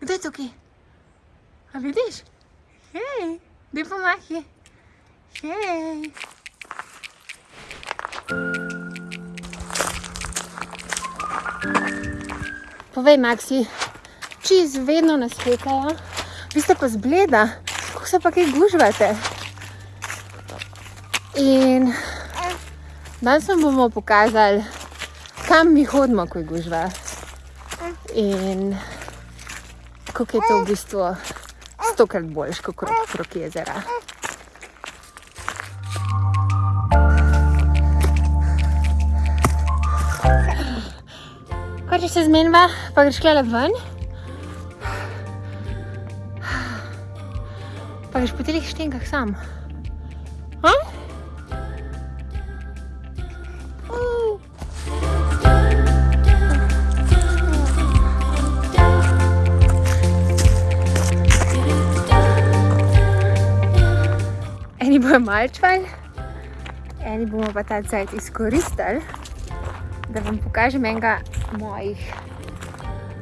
Kdo je tukaj? A vidiš? Hej, daj pomahi. Hej. Povej, Maxi, čiz vedno nas hekajo, vi ste pa zbleda, kako se pa kaj gužvate? In danes vam bomo pokazali, kam mi hodimo, ko je gužva. In kako je to v bistvu stokrat boljš, kot krok jezera. Hočeš se zmenjava, pa greš klele ven. Pa greš po telih štenkah sam. Bojo malčvali, eni bomo pa ta cajt izkoristili, da vam pokažem enega mojih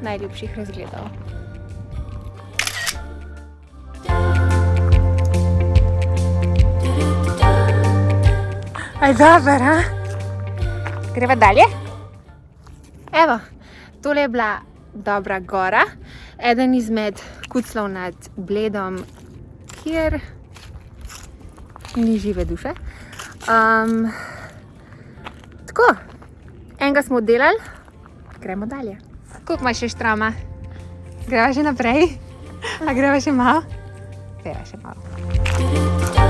najljubših razgledov. Aj dober, ha? Greva dalje? Evo, tole je bila dobra gora, eden izmed kuclov nad Bledom, kjer ni žive duše. Um, tako, enega smo oddelali, gremo dalje. Koliko imaš še štrama? Greva še naprej? A greva še malo? Greva še malo.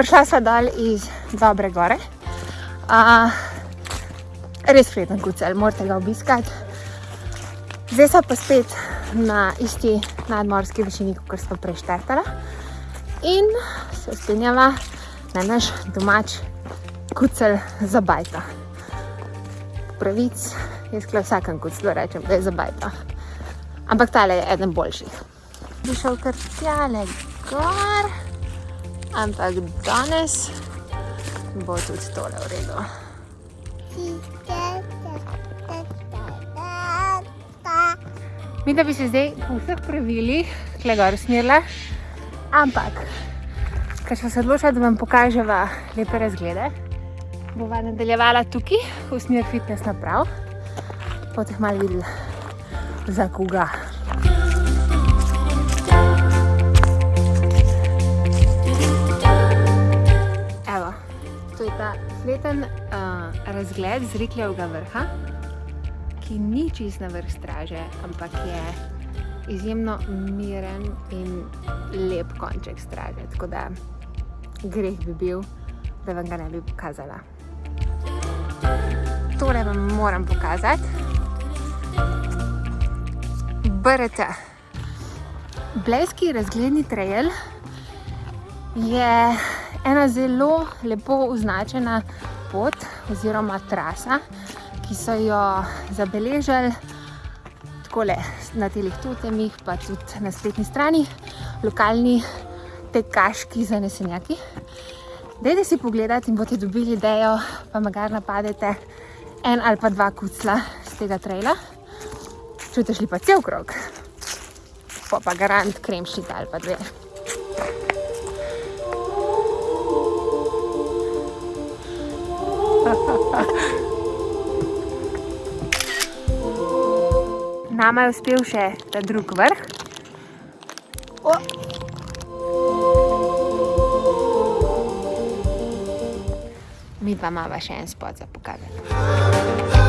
Prišla sva dol iz Dobre gore. Uh, res vreden kucelj, morate ga obiskati. Zdaj sva pa spet na isti nadmorski višini, kot sva prej štartala. In se spenjava na naš domač kucelj za bajta. Pravic, jaz kle vsakem kuclu rečem, da je za bajta. Ampak tale je eden boljših. Bi šel kar tjale gor, ampak danes bo tudi tole v redu. Mi da bi se zdaj po vseh pravilih tle gor usmerila, ampak ker smo se odločila, da vam pokaževa lepe razglede, bova nadaljevala tukaj v smer fitness naprav, potem malo videli za koga. Razgled z Rikljevega vrha, ki ni čist na vrh straže, ampak je izjemno miren in lep konček straže, tako da greh bi bil, da vam ga ne bi pokazala. Tole vam moram pokazati. BRT. Blejski razgledni trail je ena zelo lepo označena pot oziroma trasa, ki so jo zabeležili takole na telih totemih, pa tudi na spletni strani, lokalni tekaški zanesenjaki. Dajte si pogledati in boste dobili idejo, pa magar napadete en ali pa dva kucla z tega traila. Če boste šli pa cel krog, pa pa garant kremšnita ali pa dve. Nama je uspel še ta drug vrh. O! Mi pa imava še en spot za pokazati.